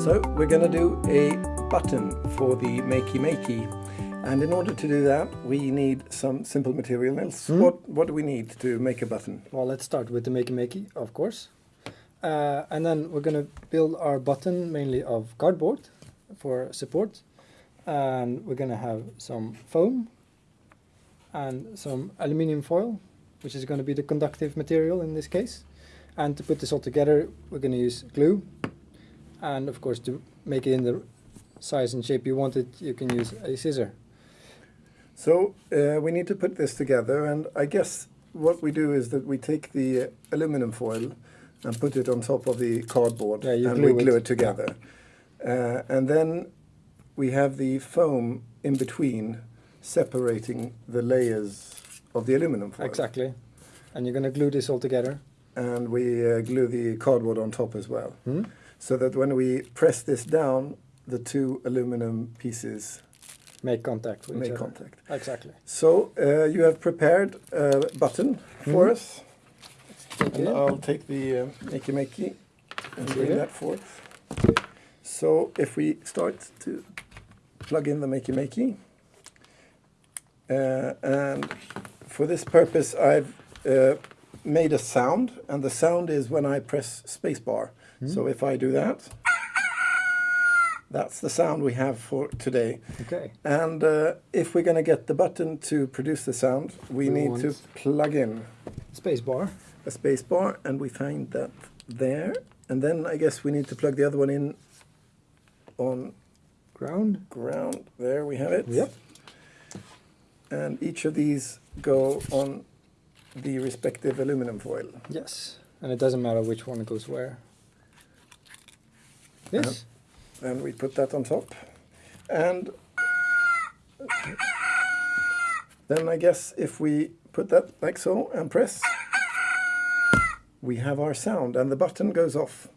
So we're going to do a button for the Makey Makey. And in order to do that, we need some simple material. Nils, Hmm? what, what do we need to make a button? Well, let's start with the Makey Makey, of course. Uh, and then we're going to build our button mainly of cardboard for support. And we're going to have some foam and some aluminium foil, which is going to be the conductive material in this case. And to put this all together, we're going to use glue. And of course, to make it in the size and shape you want it, you can use a scissor. So uh, we need to put this together and I guess what we do is that we take the uh, aluminum foil and put it on top of the cardboard Yeah, and glue we glue it. it, together. Uh, and then we have the foam in between separating the layers of the aluminum foil. Exactly. And you're going to glue this all together. And we uh, glue the cardboard on top as well. Hmm? So that when we press this down, the two aluminum pieces Make contact with make contact. Exactly. So uh, you have prepared a button for Mhm. us. And. I'll take the uh, Makey Makey and bring Yeah. that forth. So if we start to plug in the Makey Makey, uh, and for this purpose I've uh, made a sound, and the sound is when I press spacebar. So if I do that, that's the sound we have for today. Okay. And uh, if we're going to get the button to produce the sound, we need to plug in Space bar. a space bar and we find that there and then I guess we need to plug the other one in on Ground. ground there we have it Yep. and each of these go on the respective aluminum foil Yes. And it doesn't matter which one goes where. Yes. and we put that on top. And then I guess if we put that like so and press we have our sound and the button goes off.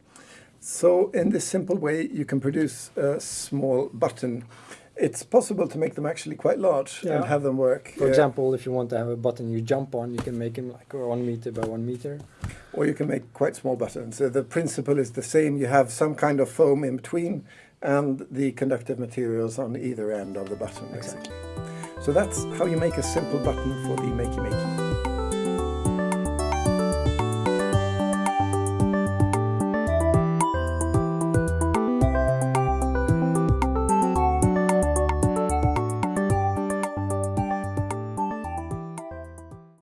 So in this simple way you can produce a small button. It's possible to make them actually quite large and have them work. For Uh, example, if you want to have a button you jump on, you can make them like one meter by one meter. Or you can make quite small buttons. So the principle is the same. You have some kind of foam in between and the conductive materials on either end of the button, basically. So that's how you make a simple button for the Makey Makey.